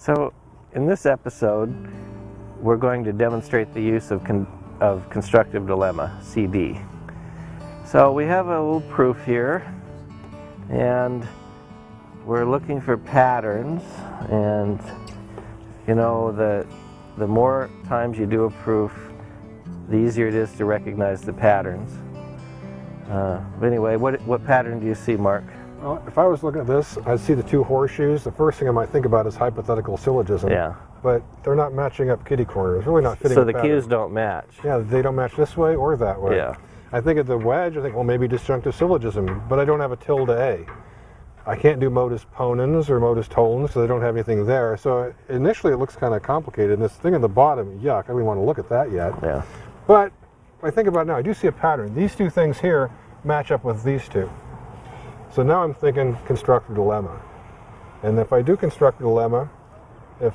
So in this episode, we're going to demonstrate the use of, con of constructive dilemma, CD. So we have a little proof here, and we're looking for patterns, and you know, the, the more times you do a proof, the easier it is to recognize the patterns. Uh, anyway, what, what pattern do you see, Mark? Well, if I was looking at this, I'd see the two horseshoes. The first thing I might think about is hypothetical syllogism. Yeah. But they're not matching up kitty corners. Really not fitting So the pattern. cues don't match. Yeah, they don't match this way or that way. Yeah. I think of the wedge, I think, well, maybe disjunctive syllogism, but I don't have a tilde A. I can't do modus ponens or modus tollens, so they don't have anything there. So initially it looks kind of complicated. And this thing at the bottom, yuck, I don't even want to look at that yet. Yeah. But if I think about it now, I do see a pattern. These two things here match up with these two. So now I'm thinking constructive dilemma. And if I do constructive dilemma, if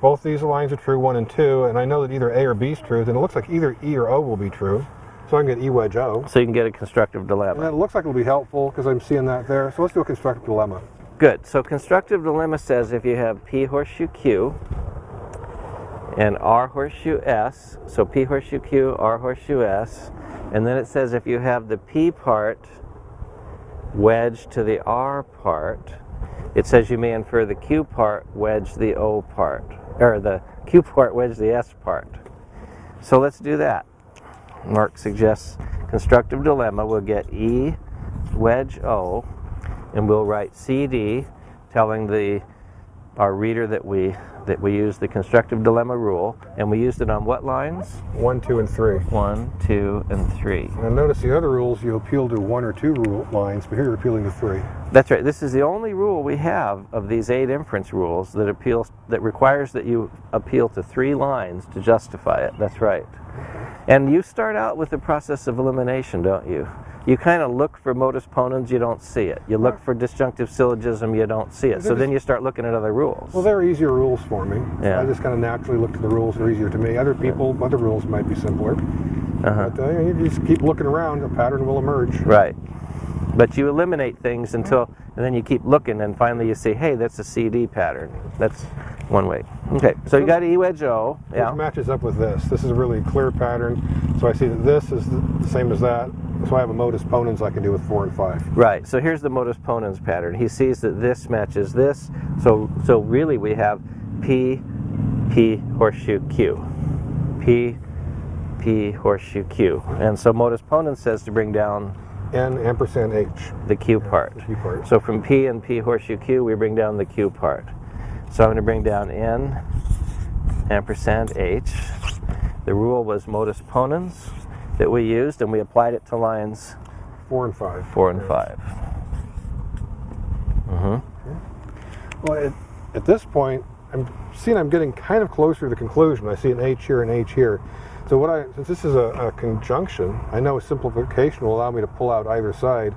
both these lines are true, one and two, and I know that either A or B is true, then it looks like either E or O will be true. So I can get E wedge O. So you can get a constructive And dilemma. it looks like it'll be helpful because I'm seeing that there. So let's do a constructive dilemma. Good. So constructive dilemma says if you have P horseshoe Q and R horseshoe S, so P horseshoe Q, R horseshoe S, and then it says if you have the P part wedged to the R part, it says you may infer the Q part wedge the O part, or the Q part wedge the S part. So let's do that. Mark suggests constructive dilemma. We'll get E wedge O, and we'll write CD, telling the our reader that we that we use the constructive dilemma rule, and we used it on what lines? One, two, and three. One, two, and three. And notice the other rules, you appeal to one or two rule lines, but here you're appealing to three. That's right. This is the only rule we have of these eight inference rules that appeals that requires that you appeal to three lines to justify it. That's right. And you start out with the process of elimination, don't you? You kind of look for modus ponens, you don't see it. You look for disjunctive syllogism, you don't see it. So then you start looking at other rules. Well, they're easier rules for me. Yeah. I just kind of naturally look to the rules that are easier to me. Other people, other rules might be simpler. Uh-huh. But uh, you just keep looking around, a pattern will emerge. Right. But you eliminate things until, and then you keep looking, and finally you say, hey, that's a CD pattern. That's one way. Okay, so you got E wedge O. Which Yeah. matches up with this. This is a really clear pattern. So I see that this is the same as that. So I have a modus ponens I can do with four and five. Right. So here's the modus ponens pattern. He sees that this matches this. So so really we have P P horseshoe Q. P P horseshoe Q. And so modus ponens says to bring down N ampersand H. the Q part. the Q part. So from P and P horseshoe Q, we bring down the Q part. So I'm going to bring down N and ampersand H. The rule was modus ponens that we used, and we applied it to lines Four and five. four and five. Mhm. Well, at, at this point, I'm seeing I'm getting kind of closer to the conclusion. I see an H here and H here. So what I, since this is a, a conjunction, I know simplification will allow me to pull out either side.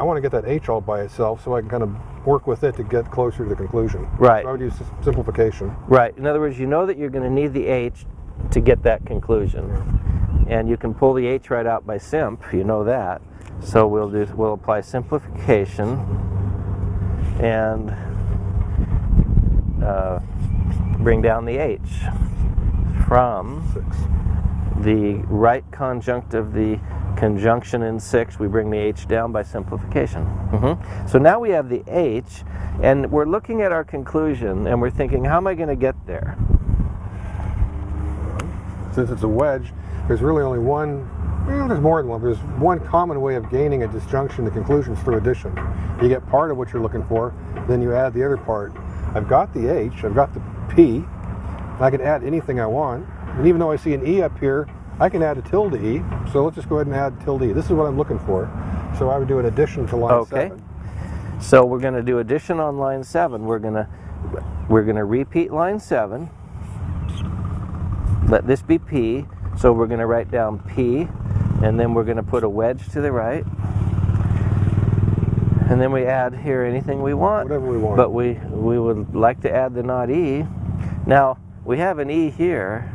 I want to get that H all by itself so I can kind of work with it to get closer to the conclusion. Right. So I would use simplification. Right. In other words, you know that you're going to need the H to get that conclusion. And you can pull the H right out by simp, you know that. So we'll do we'll apply simplification and uh, bring down the H from Six. the right conjunct of the conjunction in 6, we bring the H down by simplification. Mhm. So now we have the H, and we're looking at our conclusion, and we're thinking, how am I going to get there? Since it's a wedge, there's really only one, well, there's more than one, but there's one common way of gaining a disjunction to conclusions through addition. You get part of what you're looking for, then you add the other part. I've got the H, I've got the P, and I can add anything I want. And even though I see an E up here, I can add a tilde E. So let's just go ahead and add tilde E. This is what I'm looking for. So I would do an addition to line Okay. 7. So we're going to do addition on line 7. We're going to we're going to repeat line 7. Let this be P. So we're going to write down P, and then we're going to put a wedge to the right. And then we add here anything we want. Whatever we want. But we, we would like to add the not E. Now, we have an E here.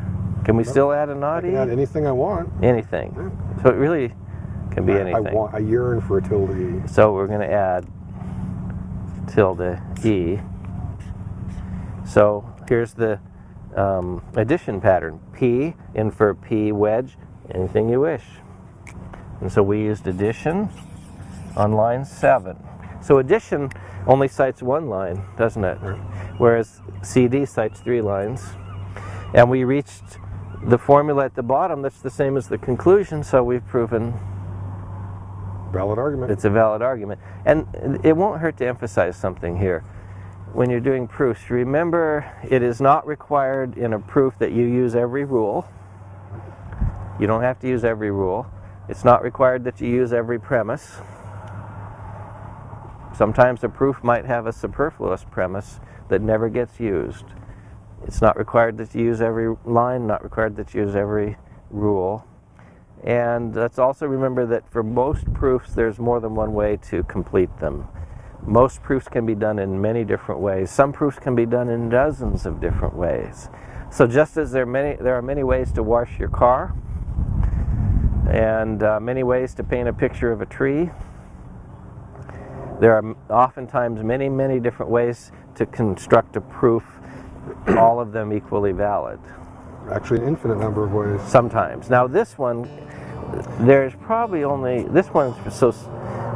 Can we still add a I not can add anything I want. Anything. So it really can be I- anything. I want, I yearn for a tilde E. So we're going to add tilde E. So here's the um, addition pattern. P in for P wedge, anything you wish. And so we used addition on line 7. So addition only cites one line, doesn't it? Whereas CD cites three lines. And we reached the formula at the bottom that's the same as the conclusion, so we've proven Valid argument. it's a valid argument. And it won't hurt to emphasize something here. When you're doing proofs, remember it is not required in a proof that you use every rule. You don't have to use every rule. It's not required that you use every premise. Sometimes a proof might have a superfluous premise that never gets used. It's not required that you use every line, not required that you use every rule. And let's also remember that for most proofs, there's more than one way to complete them. Most proofs can be done in many different ways. Some proofs can be done in dozens of different ways. So just as there are many, there are many ways to wash your car, and uh, many ways to paint a picture of a tree, there are oftentimes many, many different ways to construct a proof, all of them equally valid Actually, an infinite number of ways. sometimes. Now this one, there's probably only, this one's so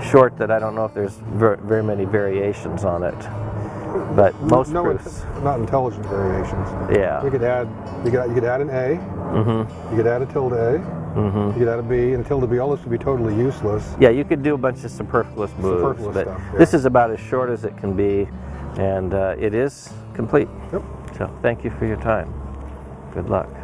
short that I don't know if there's ver- very many variations on it. But most no, proofs, not intelligent variations. yeah. You could add, you could, you could add an A. mm -hmm. You could add a tilde A. Mm -hmm. You could add a B, and a tilde B. All this would be totally useless. Yeah, you could do a bunch of superfluous moves, Superfluous but stuff, this is about as short as it can be, and uh, it is complete. Yep. So thank you for your time. Good luck.